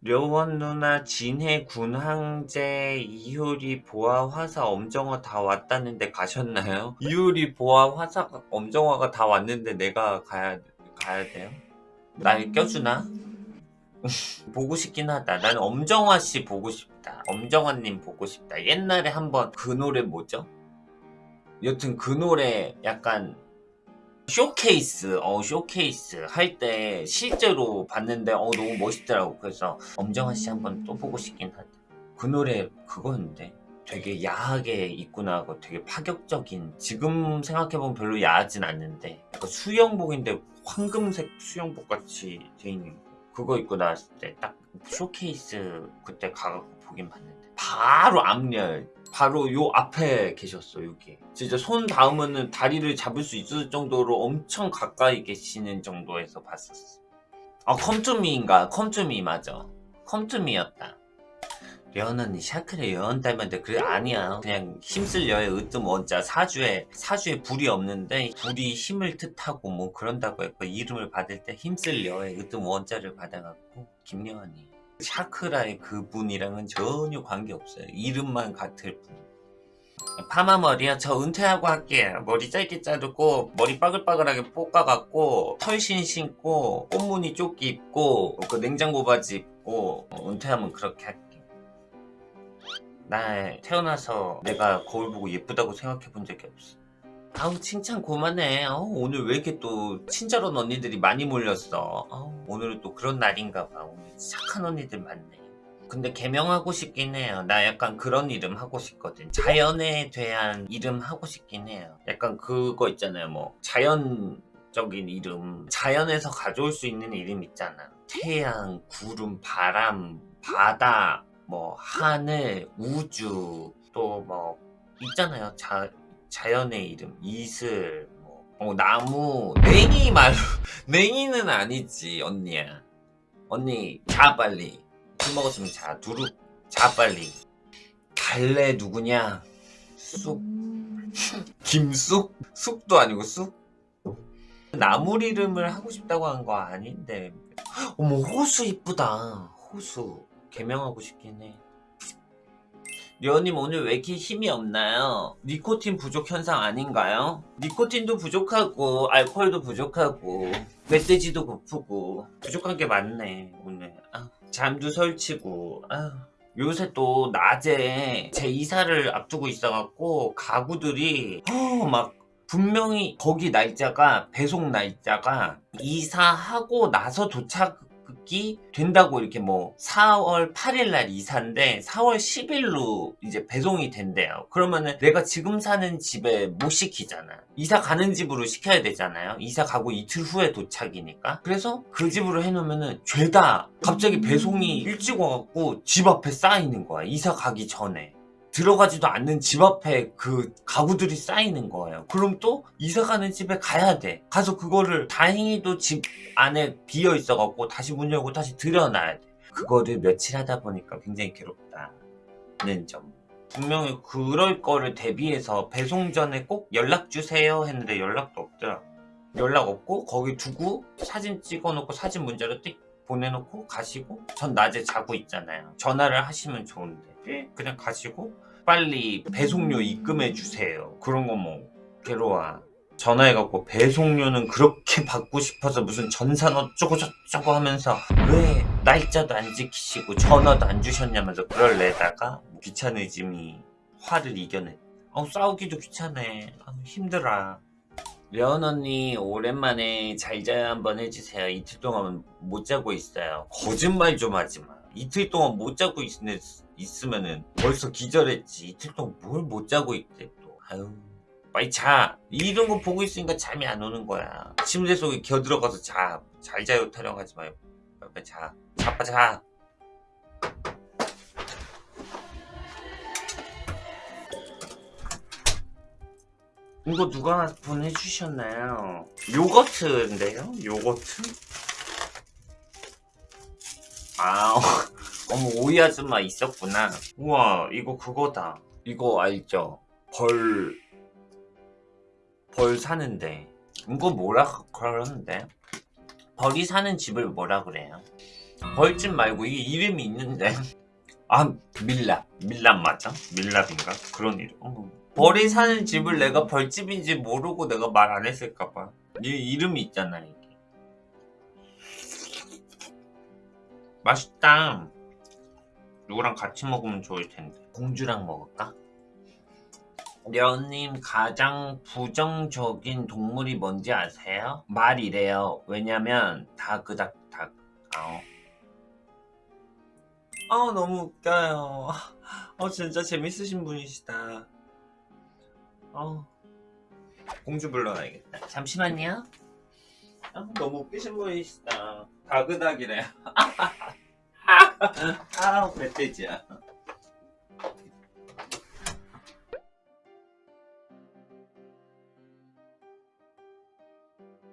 려원 누나 진해 군항제 이효리 보아 화사 엄정화 다 왔다는데 가셨나요? 이효리 보아 화사 엄정화가 다 왔는데 내가 가야 가야 돼요? 날 껴주나? 보고 싶긴 하다. 난 엄정화 씨 보고 싶다. 엄정화님 보고 싶다. 옛날에 한번 그 노래 뭐죠? 여튼 그 노래 약간 쇼케이스, 어, 쇼케이스 할 때 실제로 봤는데, 어, 너무 멋있더라고. 그래서 엄정화 씨 한번 또 보고 싶긴 하다. 그 노래 그거였는데. 되게 야하게 입고 나가고 되게 파격적인 지금 생각해보면 별로 야하진 않는데 약간 수영복인데 황금색 수영복 같이 돼 있는 거. 그거 입고 나왔을 때 딱 쇼케이스 그때 가갖고 보긴 봤는데 바로 앞열 바로 요 앞에 계셨어 여기. 진짜 손 닿으면은 다리를 잡을 수 있을 정도로 엄청 가까이 계시는 정도에서 봤었어 아 Come 2 Me인가? Come 2 Me 맞아. Come 2 Me였다. 려원 언니 샤크라 려원 닮았는데 그래 아니야. 그냥 힘쓸 여의 으뜸 원자. 사주에 사주에 불이 없는데 불이 힘을 뜻하고 뭐 그런다고 했고 이름을 받을 때 힘쓸 여의 으뜸 원자를 받아갖고 김려원이 샤크라의 그분이랑은 전혀 관계없어요. 이름만 같을 뿐. 파마 머리야? 저 은퇴하고 할게요 머리 짧게 자르고 머리 빠글빠글하게 볶아갖고 털신 신고 꽃무늬 조끼 입고 그 냉장고 바지 입고 어, 은퇴하면 그렇게 할게. 나 태어나서 내가 거울 보고 예쁘다고 생각해 본 적이 없어 아우 칭찬 그만해. 아우, 오늘 왜 이렇게 또 친절한 언니들이 많이 몰렸어? 아우, 오늘은 또 그런 날인가 봐. 오늘 착한 언니들 많네. 근데 개명하고 싶긴 해요. 나 약간 그런 이름 하고 싶거든. 자연에 대한 이름 하고 싶긴 해요. 약간 그거 있잖아요. 뭐 자연적인 이름. 자연에서 가져올 수 있는 이름 있잖아. 태양, 구름, 바람, 바다 뭐 하늘, 우주. 또 뭐 있잖아요. 자, 자연의 이름 이슬 뭐 어, 나무 냉이 말 냉이는 아니지 언니야. 언니 자 빨리. 술 먹었으면 자 두릅. 자 빨리. 갈래 누구냐? 쑥. 김쑥? 쑥도 아니고 쑥? 나물 이름을 하고 싶다고 한 거 아닌데. 어머 호수 이쁘다. 호수. 개명하고 싶긴 해 려님 오늘 왜 이렇게 힘이 없나요? 니코틴 부족 현상 아닌가요? 니코틴도 부족하고 알코올도 부족하고 멧돼지도 고프고 부족한 게 많네 오늘 아, 잠도 설치고 아, 요새 또 낮에 제 이사를 앞두고 있어갖고 가구들이 어, 막 분명히 거기 날짜가 배송 날짜가 이사하고 나서 도착 이 된다고 이렇게 뭐 4월 8일 날 이사인데 4월 10일로 이제 배송이 된대요. 그러면은 내가 지금 사는 집에 못 시키잖아. 이사 가는 집으로 시켜야 되잖아요. 이사 가고 이틀 후에 도착이니까. 그래서 그 집으로 해놓으면은 죄다. 갑자기 배송이 일찍 와갖고 집 앞에 쌓이는 거야. 이사 가기 전에 들어가지도 않는 집 앞에 그 가구들이 쌓이는 거예요. 그럼 또 이사가는 집에 가야 돼. 가서 그거를 다행히도 집 안에 비어 있어 갖고 다시 문 열고 다시 들여놔야 돼. 그거를 며칠 하다 보니까 굉장히 괴롭다는 점. 분명히 그럴 거를 대비해서 배송 전에 꼭 연락 주세요 했는데 연락도 없더라 연락 없고 거기 두고 사진 찍어 놓고 사진 문자로 띡 보내놓고 가시고 전 낮에 자고 있잖아요. 전화를 하시면 좋은데. 그냥 가시고 빨리 배송료 입금해 주세요. 그런 거 뭐 괴로워. 전화해갖고 배송료는 그렇게 받고 싶어서 무슨 전산 어쩌고 저쩌고 하면서 왜 날짜도 안 지키시고 전화도 안 주셨냐면서 그럴래다가 귀찮으짐이 화를 이겨내. 어 싸우기도 귀찮네 아, 힘들어. 려은 언니 오랜만에 잘 자요 한번 해주세요. 이틀 동안 못 자고 있어요. 거짓말 좀 하지마 이틀 동안 못 자고 있, 있으면은. 벌써 기절했지. 이틀 동안 뭘 못 자고 있대 또. 아유 빨리 자. 이런 거 보고 있으니까 잠이 안 오는 거야. 침대 속에 겨들어가서 자 잘 자요 타령하지 마요 빨리 자. 자빠 자. 이거 누가 보내주셨나요? 요거트인데요? 요거트? 아 어머 오이 아줌마 있었구나 우와 이거 그거다 이거 알죠? 벌... 벌 사는데 이거 뭐라 그러는데? 벌이 사는 집을 뭐라 그래요? 벌집 말고 이게 이름이 있는데 아 밀랍 밀랍 맞아? 밀랍인가? 그런 이름 어. 벌이 사는 집을 내가 벌집인지 모르고 내가 말 안 했을까봐 이 이름이 있잖아 이 맛있다. 누구랑 같이 먹으면 좋을 텐데. 공주랑 먹을까? 려님 가장 부정적인 동물이 뭔지 아세요? 말이래요. 왜냐면 다 그닥닥. 아우 아우 너무 웃겨요. 어 진짜 재밌으신 분이시다. 어. 공주 불러놔야겠다. 잠시만요. 아, 너무 웃기신 분이시다 다그닥이래요 아우 멧돼지야